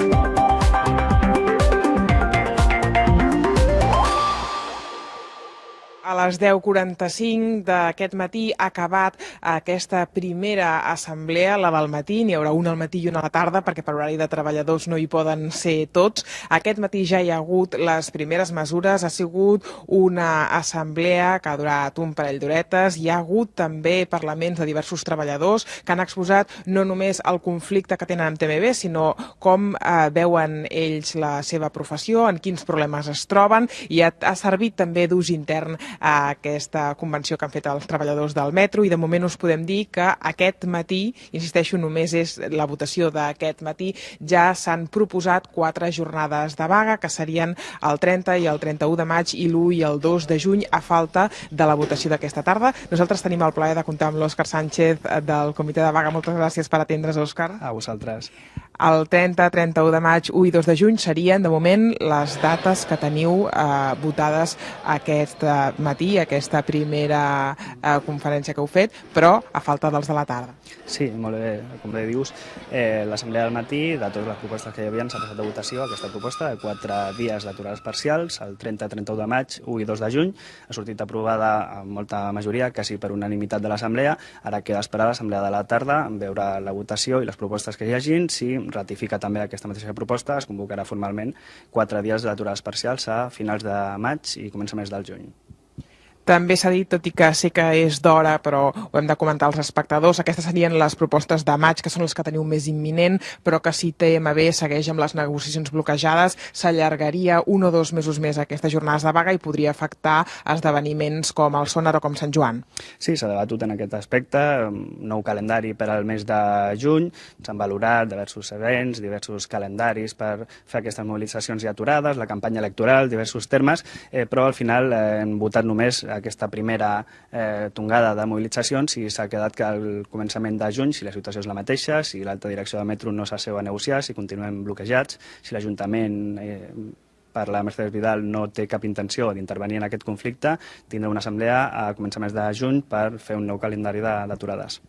A les 10.45 d'aquest matí ha acabat aquesta primera assemblea, la del matí. N'hi haurà una al matí i una a la tarda, perquè per horari de treballadors no hi poden ser tots. Aquest matí ja hi ha hagut les primeres mesures. Ha sigut una assemblea que ha durat un parell d'horetes. Hi ha hagut també parlaments de diversos treballadors que han exposat no només el conflicte que tenen amb TMB, sinó com eh, veuen ells la seva professió, en quins problemes es troben, i ha, ha servit també d'ús intern a aquesta convenció que han fet els treballadors del metro i de moment us podem dir que aquest matí, insisteixo, només és la votació d'aquest matí, ja s'han proposat quatre jornades de vaga que serien el 30 i el 31 de maig i l'1 i el 2 de juny a falta de la votació d'aquesta tarda. Nosaltres tenim el plaer de comptar amb l'Òscar Sánchez del comitè de vaga. Moltes gràcies per atendre's, Òscar. A vosaltres. El 30, 31 de maig, 1 i 2 de juny serien, de moment, les dates que teniu eh, votades aquest eh, matí, aquesta primera eh, conferència que heu fet, però a falta dels de la tarda. Sí, molt bé, com bé dius, eh, l'assemblea del matí, de totes les propostes que hi havia, s'ha passat a votació aquesta proposta de quatre dies d'aturades parcials, el 30, 31 de maig, 1 i 2 de juny, ha sortit aprovada amb molta majoria, quasi per unanimitat de l'assemblea, ara queda esperar l'assemblea de la tarda, veure la votació i les propostes que hi hagin, si ratifica també aquesta mateixa proposta, es convocarà formalment quatre dies d'aturades parcials a finals de maig i començaments del juny. També s'ha dit, tot i que sé que és d'hora, però ho hem de comentar als espectadors, aquestes serien les propostes de maig, que són les que teniu més imminent, però que si TMB segueix amb les negociacions bloquejades, s'allargaria un o dos mesos més aquestes jornades de vaga i podria afectar esdeveniments com el Sonar o com Sant Joan. Sí, s'ha debatut en aquest aspecte, nou calendari per al mes de juny, s'han valorat diversos events, diversos calendaris per fer aquestes mobilitzacions i aturades, la campanya electoral, diversos termes, eh, però al final eh, hem votat només aquesta primera eh, tongada de mobilitzacions i s'ha quedat que al començament de juny, si la situació és la mateixa, si l'alta direcció de metro no s'asseu a negociar, si continuem bloquejats, si l'Ajuntament eh, per la Mercedes Vidal no té cap intenció d'intervenir en aquest conflicte, tindrà una assemblea a començaments de juny per fer un nou calendari d'aturades.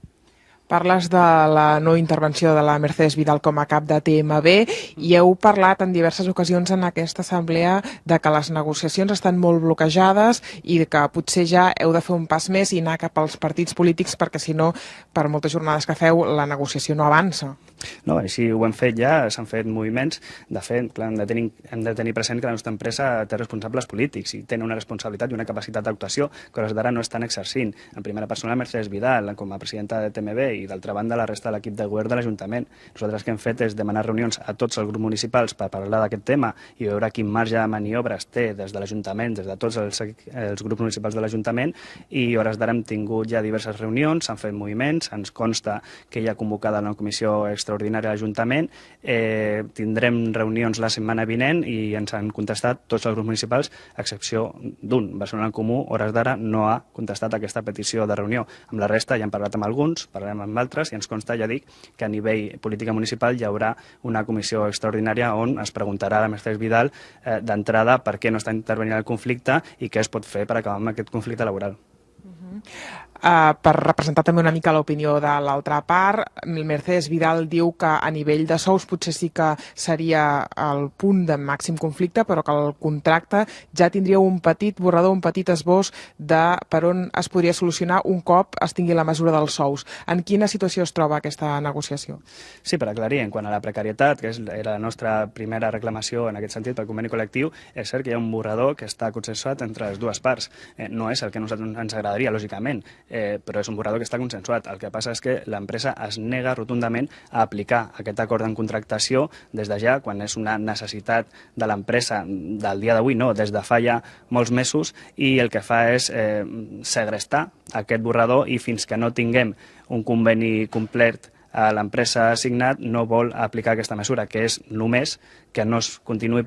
Parles de la no intervenció de la Mercedes Vidal com a cap de TMB i heu parlat en diverses ocasions en aquesta assemblea de que les negociacions estan molt bloquejades i que potser ja heu de fer un pas més i anar cap als partits polítics perquè si no, per moltes jornades que feu, la negociació no avança. No, així ho hem fet ja, s'han fet moviments. De fet, clar, hem, de tenir, hem de tenir present que la nostra empresa té responsables polítics i tenen una responsabilitat i una capacitat d'actuació que hores d'ara no estan exercint. En primera persona, Mercedes Vidal, com a presidenta de TMB i d'altra banda la resta de l'equip de govern de l'Ajuntament. Nosaltres que hem fet és demanar reunions a tots els grups municipals per parlar d'aquest tema i veure quin marge de maniobra es té des de l'Ajuntament, des de tots els, els grups municipals de l'Ajuntament i hores d'ara hem tingut ja diverses reunions, s'han fet moviments, ens consta que hi ha convocada una comissió extraordinària a l'Ajuntament, eh, tindrem reunions la setmana vinent i ens han contestat tots els grups municipals, a excepció d'un. Barcelona en Comú, hores d'ara, no ha contestat aquesta petició de reunió. Amb la resta ja hem parlat amb alguns, parlarem amb altres, i ens consta, ja dic, que a nivell política municipal hi haurà una comissió extraordinària on es preguntarà a la Mercedes Vidal eh, d'entrada per què no està intervenint el conflicte i què es pot fer per acabar amb aquest conflicte laboral. Uh per representar també una mica l'opinió de l'altra part. Mercedes Vidal diu que a nivell de sous potser sí que seria el punt de màxim conflicte, però que el contracte ja tindria un petit borrador, un petit esbós de per on es podria solucionar un cop es tingui la mesura dels sous. En quina situació es troba aquesta negociació? Sí, per aclarir, en quant a la precarietat, que és, era la nostra primera reclamació en aquest sentit pel conveni col·lectiu, és cert que hi ha un borrador que està consensuat entre les dues parts. Eh, no és el que a nosaltres ens agradaria, lògicament eh, però és un borrador que està consensuat. El que passa és que l'empresa es nega rotundament a aplicar aquest acord en contractació des de ja, quan és una necessitat de l'empresa del dia d'avui, no, des de fa ja molts mesos, i el que fa és eh, segrestar aquest borrador i fins que no tinguem un conveni complet l'empresa assignat no vol aplicar aquesta mesura, que és només que no es continuï